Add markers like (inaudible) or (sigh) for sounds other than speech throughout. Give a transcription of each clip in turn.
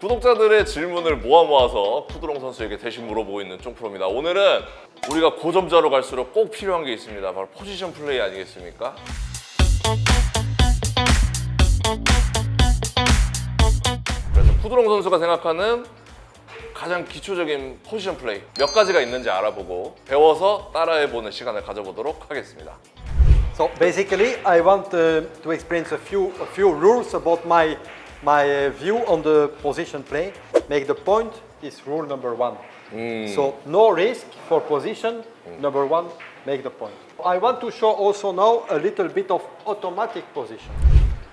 구독자들의 질문을 모아 모아서 푸드롱 선수에게 대신 물어보고 있는 쫑프로입니다. 오늘은 우리가 고점자로 갈수록 꼭 필요한 게 있습니다. 바로 포지션 플레이 아니겠습니까? 그래서 푸드롱 선수가 생각하는 가장 기초적인 포지션 플레이 몇 가지가 있는지 알아보고 배워서 따라해보는 시간을 가져보도록 하겠습니다. So basically, I want uh, to explain a few a few rules about my my uh, view on the position play. Make the point is rule number one. So no risk for position. Number one, make the point. I want to show also now a little bit of automatic position.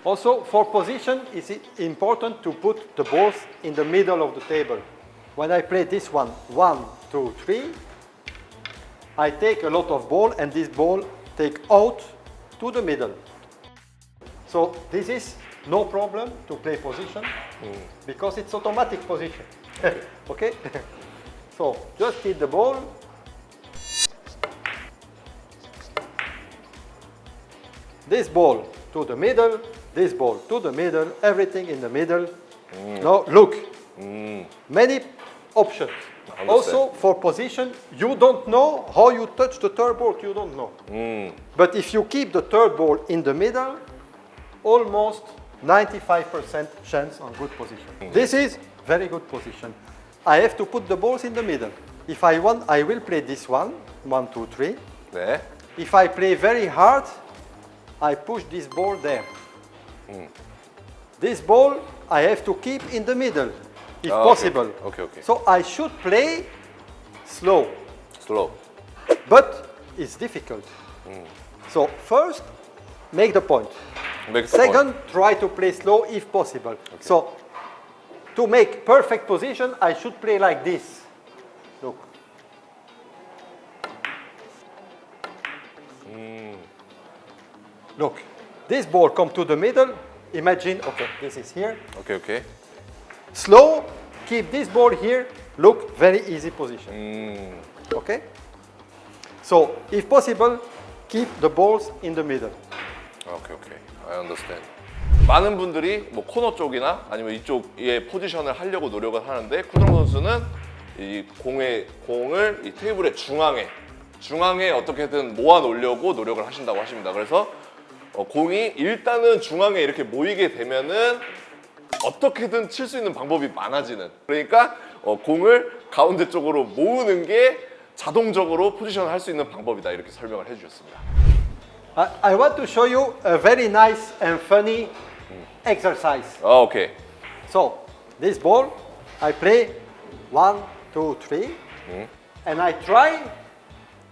Also, for position, it's important to put the balls in the middle of the table. When I play this one, one, two, three, I take a lot of ball and this ball take out to the middle. So this is no problem to play position because it's automatic position. (laughs) okay? (laughs) so just hit the ball. This ball to the middle, this ball to the middle, everything in the middle. Mm. Now look, mm. many options. Also for position, you don't know how you touch the third ball, you don't know. Mm. But if you keep the third ball in the middle, almost 95% chance on good position. This is very good position. I have to put the balls in the middle. If I want, I will play this one, one, two, three. There. If I play very hard, I push this ball there. Mm. This ball I have to keep in the middle, if oh, possible. Okay. okay, okay. So I should play slow. Slow. But it's difficult. Mm. So first, make the point. Make Second, try to play slow if possible. Okay. So to make perfect position, I should play like this. Look. Mm. Look, this ball come to the middle. Imagine, okay, this is here. Okay, okay. Slow, keep this ball here. Look, very easy position. Mm. Okay? So, if possible, keep the balls in the middle. Okay, okay. I understand. 많은 분들이 뭐 코너 쪽이나 아니면 이쪽에 포지션을 하려고 노력을 하는데 쿠드롱 선수는 이 공의 공을 이 테이블의 중앙에 중앙에 어떻게든 모아 놓으려고 노력을 하신다고 하십니다. 그래서 어, 공이 일단은 중앙에 이렇게 모이게 되면은 어떻게든 칠 수 있는 방법이 많아지는 그러니까 어, 공을 가운데 쪽으로 모으는 게 자동적으로 포지션을 할 수 있는 방법이다 이렇게 설명을 해주셨습니다. Uh, I want to show you a very nice and funny exercise. Oh, okay. So, this ball, I play one, two, three, mm. and I try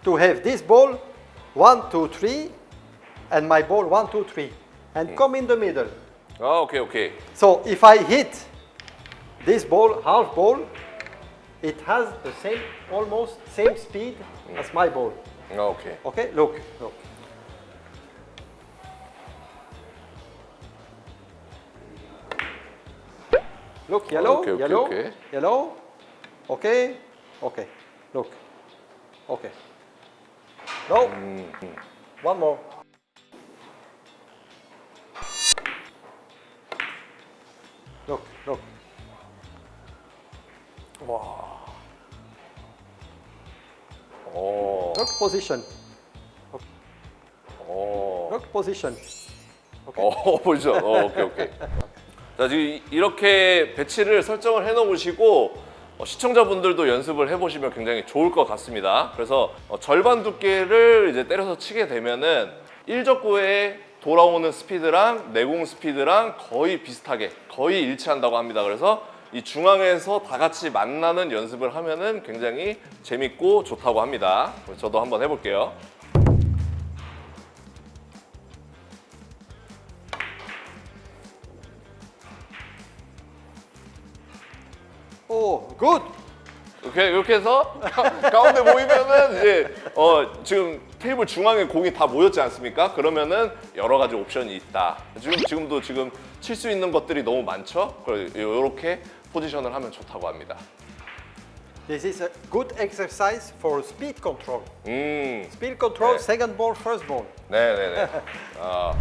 to have this ball one, two, three, and my ball one, two, three, and mm. come in the middle. Oh, okay, okay. So, if I hit this ball, half ball, it has the same, almost same speed mm. as my ball. Oh, okay. Okay, look, look. Look, yellow, okay, okay, yellow, okay. yellow. Okay, okay. Look, okay. No. Mm -hmm. One more. Look, look. Wow. Oh. Look position. Okay. Oh. Look position. Okay. Oh, (laughs) position. Oh, okay, okay. (laughs) 자 이렇게 배치를 설정을 해 놓으시고 어, 시청자분들도 연습을 해보시면 굉장히 좋을 것 같습니다. 그래서 어, 절반 두께를 이제 때려서 치게 되면은 1적구에 돌아오는 스피드랑 내공 스피드랑 거의 비슷하게 거의 일치한다고 합니다. 그래서 이 중앙에서 다 같이 만나는 연습을 하면은 굉장히 재밌고 좋다고 합니다. 저도 한번 해볼게요. Oh, good. 이렇게 이렇게 해서 가- 가운데 모이면은 이제 어 지금 테이블 중앙에 공이 다 모였지 않습니까? 그러면은 여러 가지 옵션이 있다. 지금 지금도 지금 칠 수 있는 것들이 너무 많죠. 이렇게 포지션을 하면 좋다고 합니다. This is a good exercise for speed control. 음, Speed control, 네. second ball, first ball. 네, 네, 네. 아.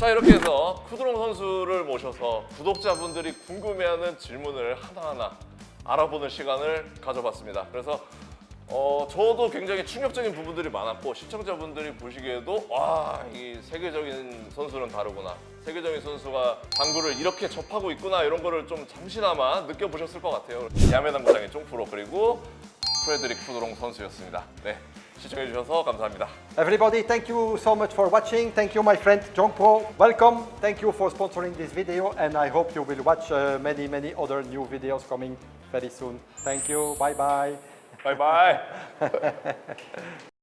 자 이렇게 해서 쿠드롱 선수를 모셔서 구독자분들이 궁금해하는 질문을 하나하나 알아보는 시간을 가져봤습니다. 그래서 어, 저도 굉장히 충격적인 부분들이 많았고 시청자분들이 보시기에도 와, 이 세계적인 선수는 다르구나. 세계적인 선수가 당구를 이렇게 접하고 있구나 이런 거를 좀 잠시나마 느껴보셨을 것 같아요. 야매당구장의 쫑프로 그리고 프레드릭 쿠드롱 선수였습니다. 네, 시청해주셔서 감사합니다. Everybody, thank you so much for watching. Thank you, my friend John Pro. Welcome. Thank you for sponsoring this video, and I hope you will watch uh, many, many other new videos coming very soon. Thank you. Bye bye. 바이바이. (laughs)